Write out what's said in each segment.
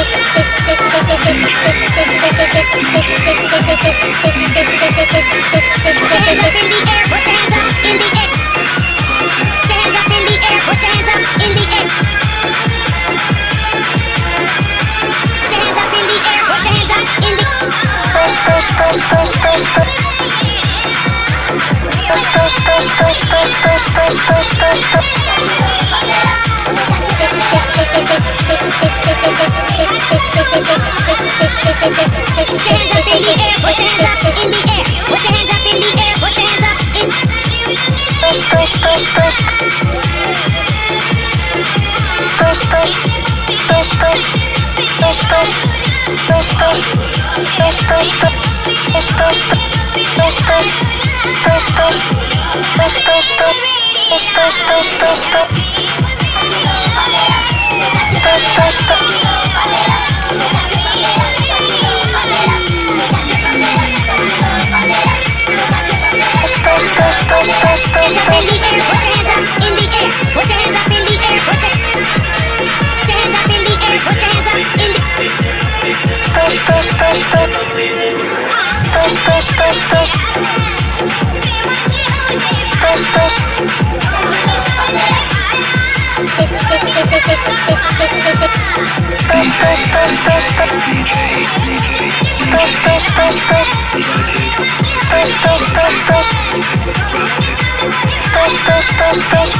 push, push, push, push, push. push push push push, push. Push, push. Push, push, push, push, push, push, push, push, push, push,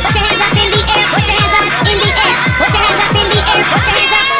Put your hands up in the air, put your hands up in the air, put your hands up.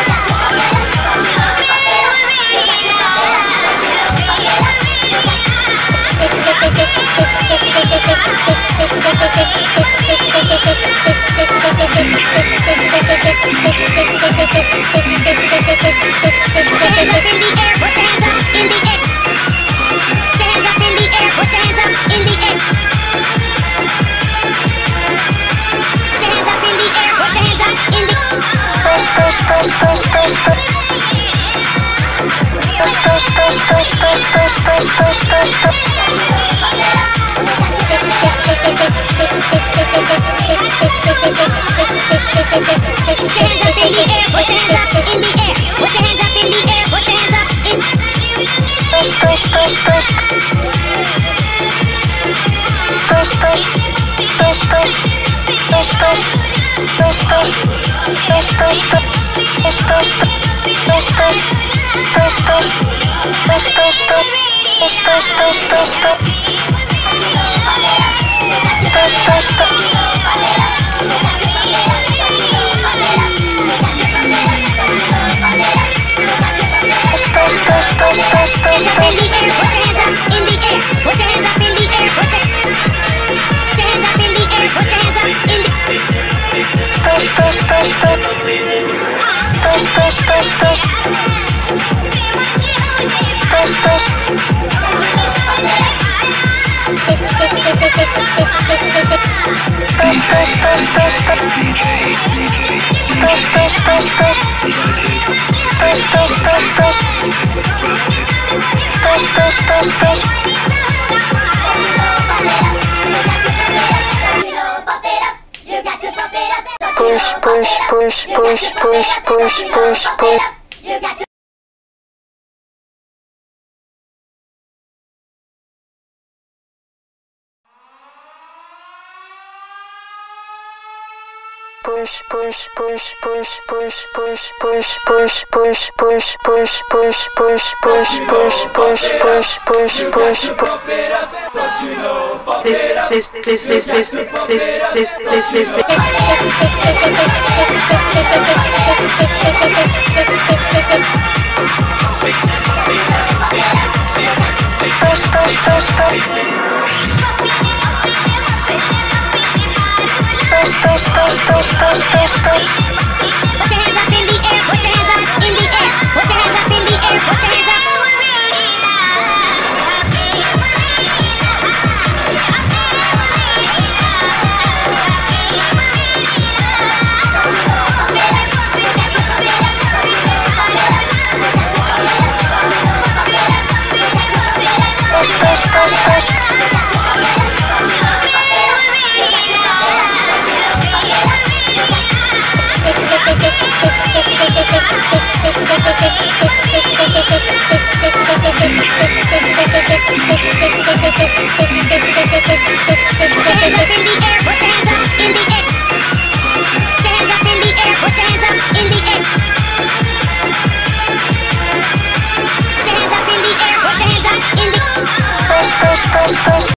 push push push push push push push push push Hands up in the air, put your hands up in the air, put your hands up in the air, put your hands up in the air, put your hands up in the Push, push, push, push, push, push, push, push. You got to Push, push, push, push, push, push, push, push, push, push, push, push, push, push, push, push, push, push, push, push. push push push push push push This, this, this, this, this, this, this, this, this, this. Push, push, push, Push, push, push, push. Okay.